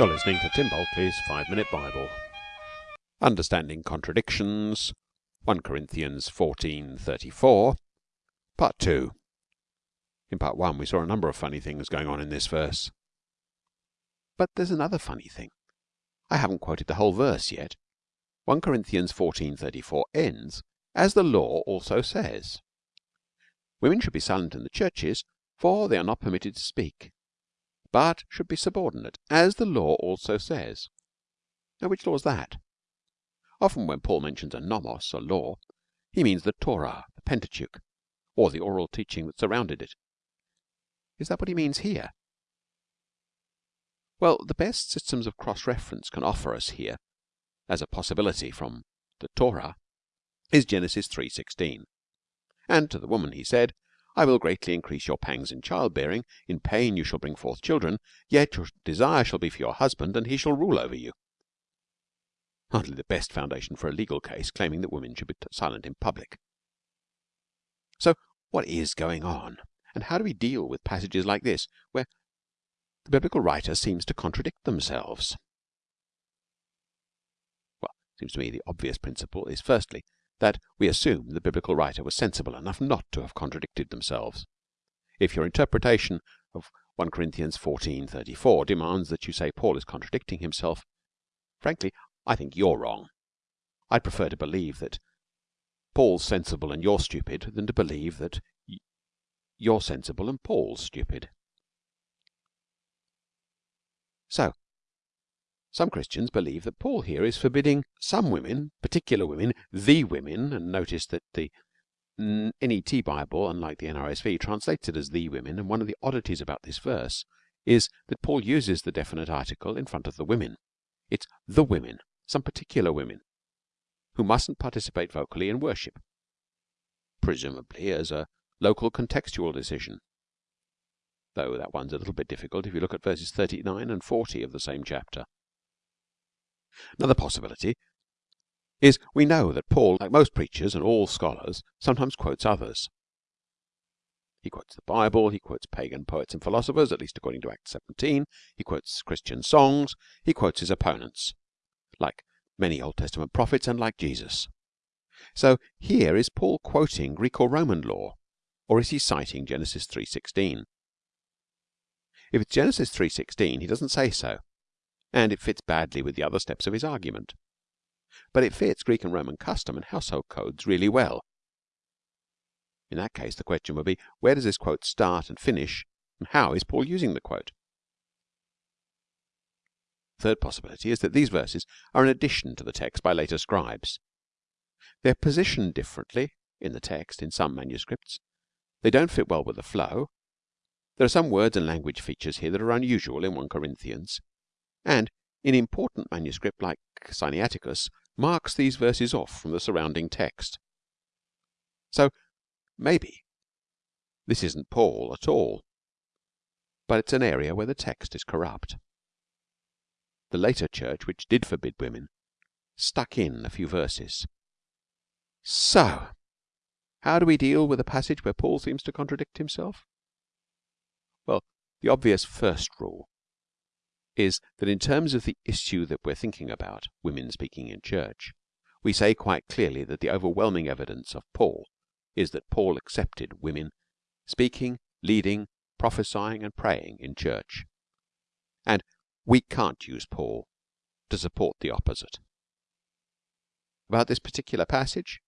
You're listening to Tim Bulkeley's Five Minute Bible. Understanding Contradictions, 1 Corinthians 14:34, Part 2. In Part 1, we saw a number of funny things going on in this verse. But there's another funny thing. I haven't quoted the whole verse yet. 1 Corinthians 14:34 ends, as the law also says. Women should be silent in the churches, for they are not permitted to speak but should be subordinate, as the law also says. Now, which law is that? Often when Paul mentions a nomos, a law, he means the Torah, the Pentateuch, or the oral teaching that surrounded it. Is that what he means here? Well, the best systems of cross reference can offer us here, as a possibility from the Torah, is Genesis 3:16. And to the woman he said, I will greatly increase your pangs in childbearing. In pain you shall bring forth children. Yet your desire shall be for your husband, and he shall rule over you. Hardly the best foundation for a legal case claiming that women should be silent in public. So, what is going on? And how do we deal with passages like this, where the biblical writer seems to contradict themselves? Well, it seems to me the obvious principle is firstly that we assume the biblical writer was sensible enough not to have contradicted themselves. If your interpretation of 1 Corinthians 14:34 demands that you say Paul is contradicting himself, frankly, I think you're wrong. I'd prefer to believe that Paul's sensible and you're stupid than to believe that you're sensible and Paul's stupid. So, some Christians believe that Paul here is forbidding some women, particular women, the women, and notice that the NET Bible, unlike the NRSV, translates it as the women. And one of the oddities about this verse is that Paul uses the definite article in front of the women. It's the women, some particular women, who mustn't participate vocally in worship, presumably as a local contextual decision. Though that one's a little bit difficult if you look at verses 39 and 40 of the same chapter. Another possibility is we know that Paul, like most preachers and all scholars, sometimes quotes others. He quotes the Bible, he quotes pagan poets and philosophers, at least according to Acts 17, he quotes Christian songs, he quotes his opponents, like many Old Testament prophets and like Jesus. So here is Paul quoting Greek or Roman law, or is he citing Genesis 3:16? If it's Genesis 3:16, he doesn't say so and it fits badly with the other steps of his argument. But it fits Greek and Roman custom and household codes really well. In that case, the question would be where does this quote start and finish, and how is Paul using the quote? Third possibility is that these verses are an addition to the text by later scribes. They're positioned differently in the text in some manuscripts. They don't fit well with the flow. There are some words and language features here that are unusual in 1 Corinthians and in important manuscript like Sinaiticus marks these verses off from the surrounding text. So maybe this isn't Paul at all, but it's an area where the text is corrupt. The later church, which did forbid women, stuck in a few verses. So, how do we deal with a passage where Paul seems to contradict himself? Well, the obvious first rule is that in terms of the issue that we're thinking about, women speaking in church, we say quite clearly that the overwhelming evidence of Paul is that Paul accepted women speaking, leading, prophesying, and praying in church. And we can't use Paul to support the opposite. About this particular passage,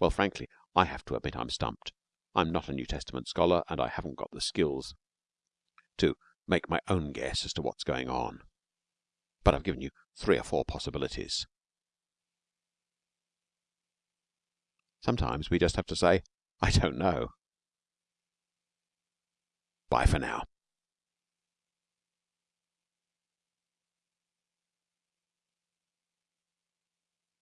well, frankly, I have to admit I'm stumped. I'm not a New Testament scholar and I haven't got the skills to make my own guess as to what's going on. But I've given you three or four possibilities. Sometimes we just have to say, I don't know. Bye for now.